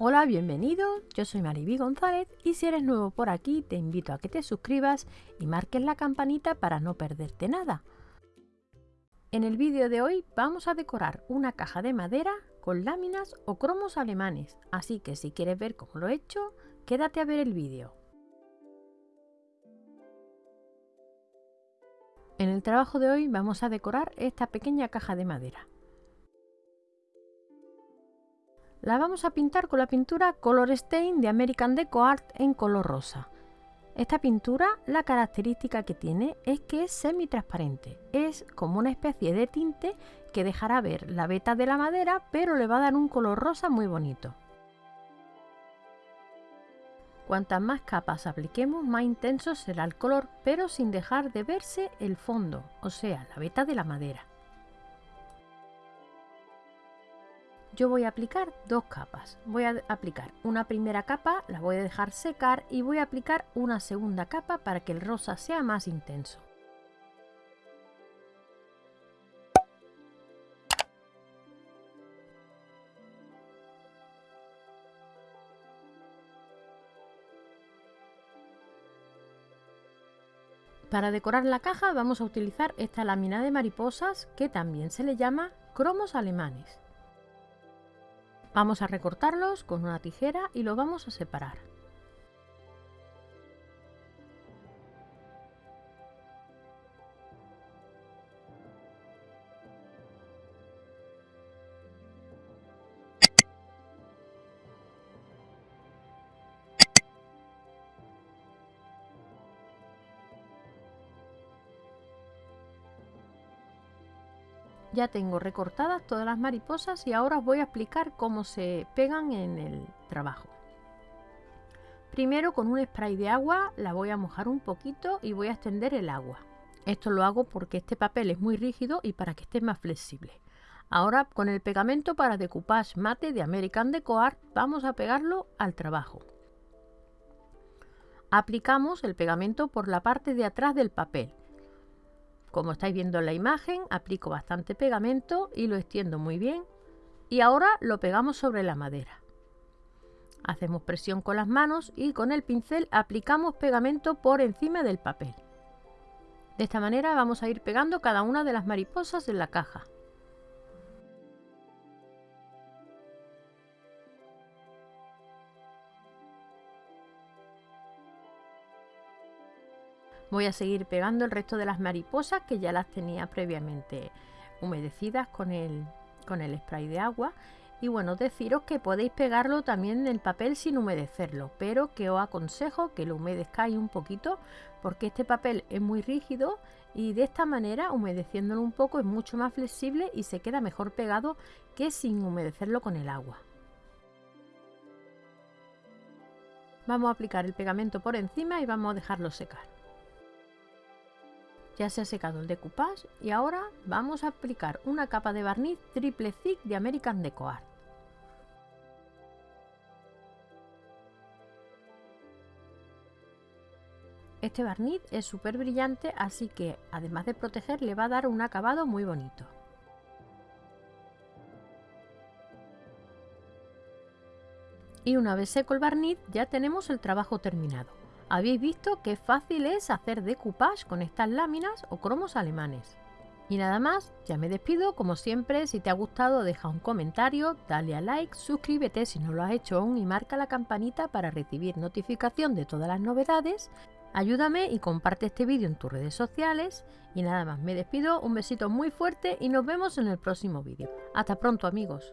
Hola, bienvenido, yo soy Mariby González y si eres nuevo por aquí te invito a que te suscribas y marques la campanita para no perderte nada. En el vídeo de hoy vamos a decorar una caja de madera con láminas o cromos alemanes, así que si quieres ver cómo lo he hecho, quédate a ver el vídeo. En el trabajo de hoy vamos a decorar esta pequeña caja de madera. La vamos a pintar con la pintura Color Stain de American Deco Art en color rosa. Esta pintura, la característica que tiene es que es semi-transparente. Es como una especie de tinte que dejará ver la veta de la madera, pero le va a dar un color rosa muy bonito. Cuantas más capas apliquemos, más intenso será el color, pero sin dejar de verse el fondo, o sea, la veta de la madera. Yo voy a aplicar dos capas. Voy a aplicar una primera capa, la voy a dejar secar y voy a aplicar una segunda capa para que el rosa sea más intenso. Para decorar la caja vamos a utilizar esta lámina de mariposas que también se le llama cromos alemanes. Vamos a recortarlos con una tijera y lo vamos a separar. Ya tengo recortadas todas las mariposas y ahora os voy a explicar cómo se pegan en el trabajo. Primero con un spray de agua la voy a mojar un poquito y voy a extender el agua. Esto lo hago porque este papel es muy rígido y para que esté más flexible. Ahora con el pegamento para decoupage mate de American Deco Art vamos a pegarlo al trabajo. Aplicamos el pegamento por la parte de atrás del papel como estáis viendo en la imagen, aplico bastante pegamento y lo extiendo muy bien. Y ahora lo pegamos sobre la madera. Hacemos presión con las manos y con el pincel aplicamos pegamento por encima del papel. De esta manera vamos a ir pegando cada una de las mariposas en la caja. Voy a seguir pegando el resto de las mariposas que ya las tenía previamente humedecidas con el, con el spray de agua. Y bueno, deciros que podéis pegarlo también en el papel sin humedecerlo, pero que os aconsejo que lo humedezcáis un poquito porque este papel es muy rígido y de esta manera humedeciéndolo un poco es mucho más flexible y se queda mejor pegado que sin humedecerlo con el agua. Vamos a aplicar el pegamento por encima y vamos a dejarlo secar. Ya se ha secado el decoupage y ahora vamos a aplicar una capa de barniz triple thick de American Deco Art. Este barniz es súper brillante, así que además de proteger le va a dar un acabado muy bonito. Y una vez seco el barniz ya tenemos el trabajo terminado. Habéis visto qué fácil es hacer decoupage con estas láminas o cromos alemanes. Y nada más, ya me despido, como siempre, si te ha gustado deja un comentario, dale a like, suscríbete si no lo has hecho aún y marca la campanita para recibir notificación de todas las novedades. Ayúdame y comparte este vídeo en tus redes sociales. Y nada más, me despido, un besito muy fuerte y nos vemos en el próximo vídeo. Hasta pronto amigos.